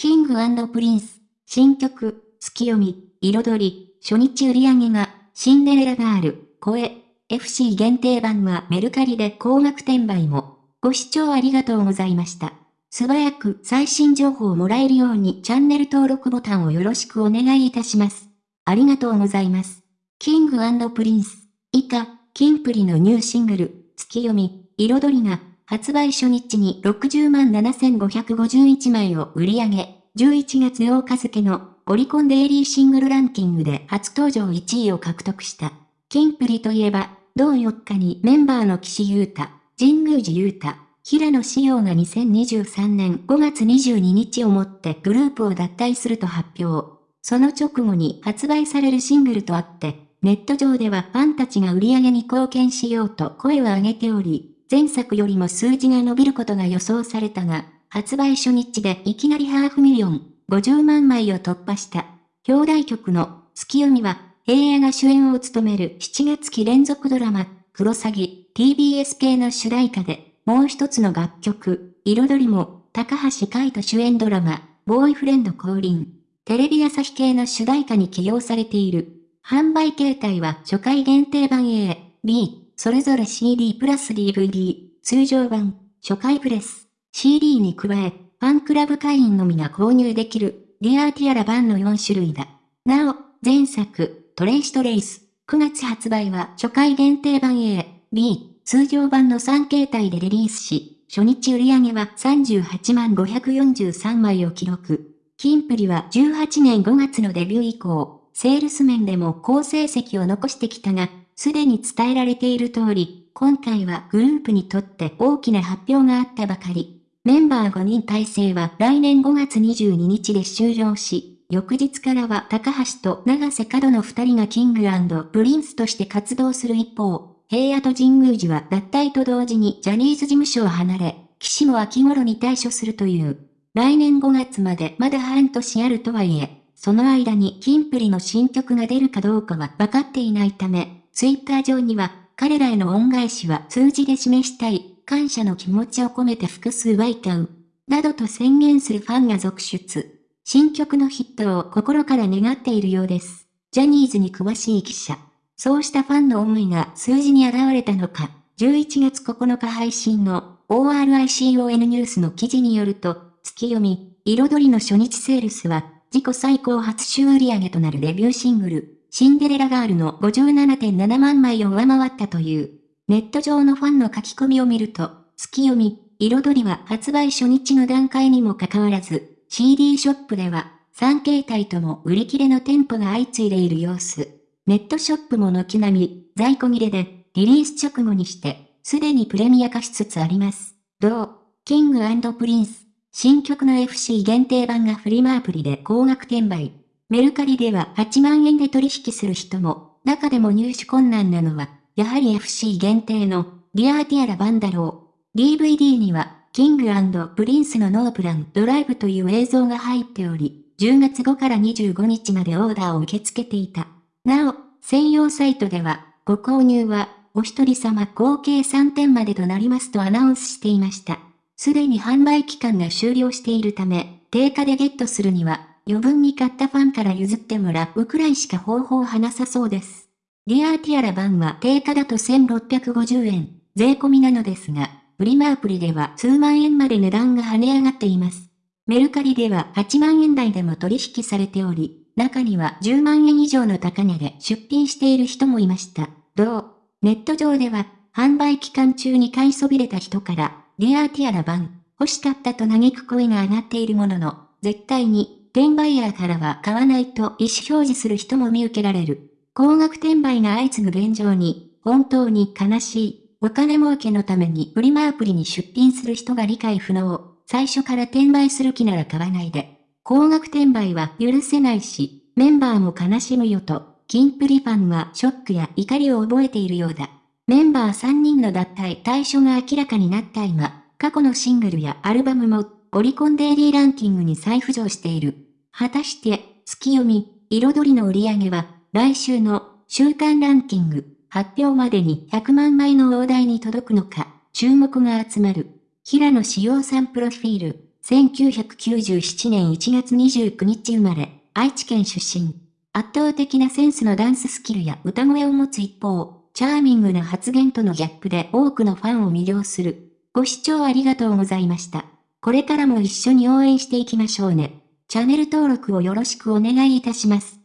キングプリンス、新曲、ツキヨミ、彩り、初日売り上げが、シンデレラガール、超え、FC 限定版はメルカリで高額転売も。ご視聴ありがとうございました。素早く最新情報をもらえるようにチャンネル登録ボタンをよろしくお願いいたします。ありがとうございます。キングプリンス、以下、キンプリのニューシングル、ツキヨミ、彩りが、発売初日に60万7551枚を売り上げ、11月8日付のオリコンデイリーシングルランキングで初登場1位を獲得した。キンプリといえば、同4日にメンバーの岸優太、神宮寺優太、平野紫耀が2023年5月22日をもってグループを脱退すると発表。その直後に発売されるシングルとあって、ネット上ではファンたちが売り上げに貢献しようと声を上げており、前作よりも数字が伸びることが予想されたが、発売初日でいきなりハーフミリオン、50万枚を突破した。表題曲の月読みは平野が主演を務める7月期連続ドラマ、クロサギ、TBS 系の主題歌で、もう一つの楽曲、彩りも、高橋海人主演ドラマ、ボーイフレンド降臨、テレビ朝日系の主題歌に起用されている。販売形態は初回限定版 A、B、それぞれ CD プラス DVD、通常版、初回プレス、CD に加え、ファンクラブ会員のみが購入できる、リアーティアラ版の4種類だ。なお、前作、トレイシトレイス。9月発売は初回限定版 A、B、通常版の3形態でリリースし、初日売り上げは38万543枚を記録。キンプリは18年5月のデビュー以降、セールス面でも好成績を残してきたが、すでに伝えられている通り、今回はグループにとって大きな発表があったばかり。メンバー5人体制は来年5月22日で終了し、翌日からは高橋と永瀬廉の二人がキングプリンスとして活動する一方、平野と神宮寺は脱退と同時にジャニーズ事務所を離れ、岸も秋頃に退所するという。来年5月までまだ半年あるとはいえ、その間にキンプリの新曲が出るかどうかは分かっていないため、ツイッター上には、彼らへの恩返しは数字で示したい、感謝の気持ちを込めて複数枚買う、などと宣言するファンが続出。新曲のヒットを心から願っているようです。ジャニーズに詳しい記者。そうしたファンの思いが数字に現れたのか、11月9日配信の ORICON ニュースの記事によると、月読み、彩りの初日セールスは、自己最高初週売上となるデビューシングル、シンデレラガールの57.7万枚を上回ったという。ネット上のファンの書き込みを見ると、ツキヨミ、彩りは発売初日の段階にもかかわらず、CD ショップでは、3形態とも売り切れの店舗が相次いでいる様子。ネットショップも軒並み、在庫切れで、リリース直後にして、すでにプレミア化しつつあります。同、キングプリンス、新曲の FC 限定版がフリマアプリで高額転売。メルカリでは8万円で取引する人も、中でも入手困難なのは、やはり FC 限定の、 Dear Tiara 盤だろう。DVD には、キングプリンスのノープランドライブという映像が入っており、10月5から25日までオーダーを受け付けていた。なお、専用サイトでは、ご購入は、お一人様合計3点までとなりますとアナウンスしていました。すでに販売期間が終了しているため、定価でゲットするには、余分に買ったファンから譲ってもらうくらいしか方法はなさそうです。リアーティアラ版は定価だと1650円、税込みなのですが、フリマアプリでは数万円まで値段が跳ね上がっています。メルカリでは8万円台でも取引されており、中には10万円以上の高値で出品している人もいました。同、ネット上では、販売期間中に買いそびれた人から、リアーティアラ版、欲しかったと嘆く声が上がっているものの、絶対に、転売ヤーからは買わないと意思表示する人も見受けられる。高額転売が相次ぐ現状に、本当に悲しい。お金儲けのためにフリマアプリに出品する人が理解不能。最初から転売する気なら買わないで。高額転売は許せないし、メンバーも悲しむよと、キンプリファンはショックや怒りを覚えているようだ。メンバー3人の脱退対象が明らかになった今、過去のシングルやアルバムも、オリコンデイリーランキングに再浮上している。果たして、月読み、彩りの売り上げは、来週の週間ランキング、発表までに100万枚の大台に届くのか、注目が集まる。平野志陽さんプロフィール。1997年1月29日生まれ、愛知県出身。圧倒的なセンスのダンススキルや歌声を持つ一方、チャーミングな発言とのギャップで多くのファンを魅了する。ご視聴ありがとうございました。これからも一緒に応援していきましょうね。チャンネル登録をよろしくお願いいたします。